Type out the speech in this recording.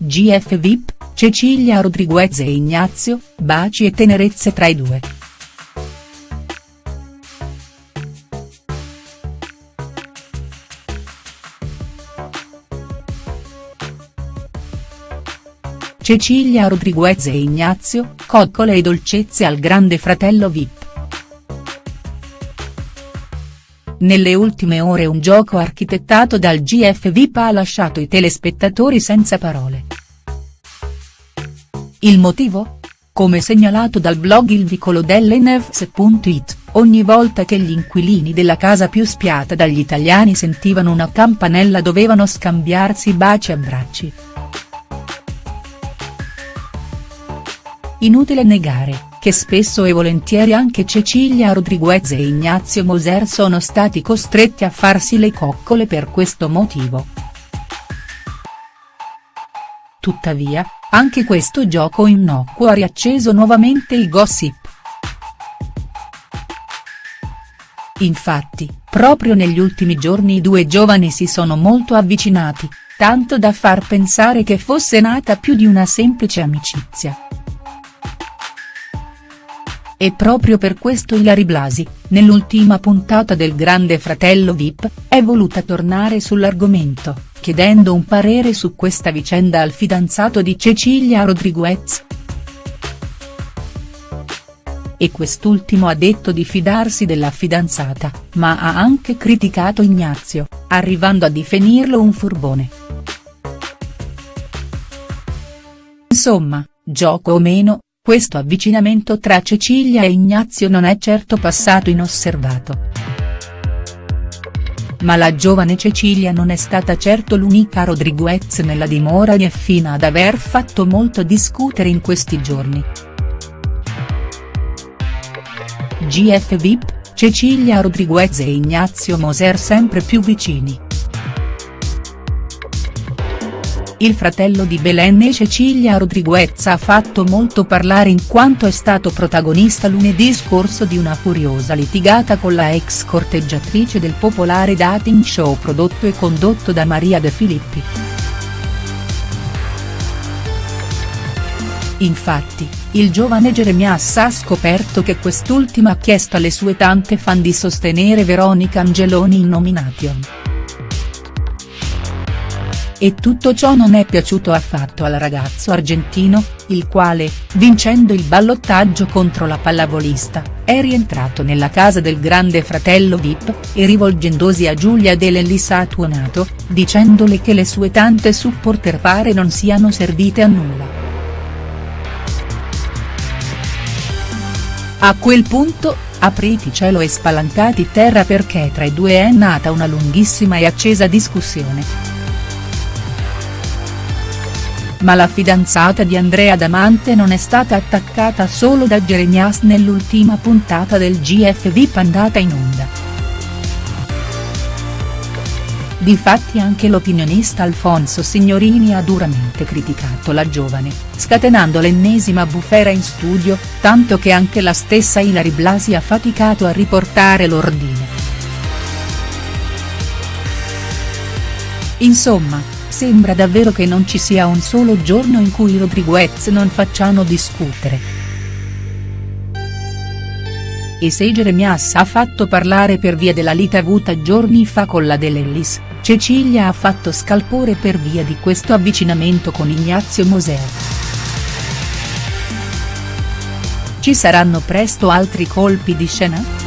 GF VIP, Cecilia Rodriguez e Ignazio, baci e tenerezze tra i due. Cecilia Rodriguez e Ignazio, coccole e dolcezze al grande fratello Vip. Nelle ultime ore un gioco architettato dal GF Vip ha lasciato i telespettatori senza parole. Il motivo? Come segnalato dal blog Il Vicolo dell'Enefs.it, ogni volta che gli inquilini della casa più spiata dagli italiani sentivano una campanella dovevano scambiarsi baci e abbracci. Inutile negare, che spesso e volentieri anche Cecilia Rodriguez e Ignazio Moser sono stati costretti a farsi le coccole per questo motivo. Tuttavia, anche questo gioco innocuo ha riacceso nuovamente il gossip. Infatti, proprio negli ultimi giorni i due giovani si sono molto avvicinati, tanto da far pensare che fosse nata più di una semplice amicizia. E proprio per questo Ilari Blasi, nell'ultima puntata del Grande Fratello Vip, è voluta tornare sull'argomento, chiedendo un parere su questa vicenda al fidanzato di Cecilia Rodriguez. E quest'ultimo ha detto di fidarsi della fidanzata, ma ha anche criticato Ignazio, arrivando a definirlo un furbone. Insomma, gioco o meno, questo avvicinamento tra Cecilia e Ignazio non è certo passato inosservato. Ma la giovane Cecilia non è stata certo l'unica Rodriguez nella dimora di Effina ad aver fatto molto discutere in questi giorni. GF VIP, Cecilia Rodriguez e Ignazio Moser sempre più vicini. Il fratello di Belen e Cecilia Rodriguez ha fatto molto parlare in quanto è stato protagonista lunedì scorso di una furiosa litigata con la ex corteggiatrice del popolare dating show prodotto e condotto da Maria De Filippi. Infatti, il giovane Jeremias ha scoperto che quest'ultima ha chiesto alle sue tante fan di sostenere Veronica Angeloni in nomination. E tutto ciò non è piaciuto affatto al ragazzo argentino, il quale, vincendo il ballottaggio contro la pallavolista, è rientrato nella casa del grande fratello Vip, e rivolgendosi a Giulia Dell'Ellis ha tuonato, dicendole che le sue tante supporter pare non siano servite a nulla. A quel punto, apriti cielo e spalancati terra perché tra i due è nata una lunghissima e accesa discussione ma la fidanzata di Andrea Damante non è stata attaccata solo da Jeremias nell'ultima puntata del GF VIP andata in onda. Difatti anche l'opinionista Alfonso Signorini ha duramente criticato la giovane, scatenando l'ennesima bufera in studio, tanto che anche la stessa Ilari Blasi ha faticato a riportare l'ordine. Insomma, Sembra davvero che non ci sia un solo giorno in cui Rodriguez non facciano discutere. E se Jeremias ha fatto parlare per via della lite avuta giorni fa con la Dell'Ellis, Cecilia ha fatto scalpore per via di questo avvicinamento con Ignazio Moser. Ci saranno presto altri colpi di scena?.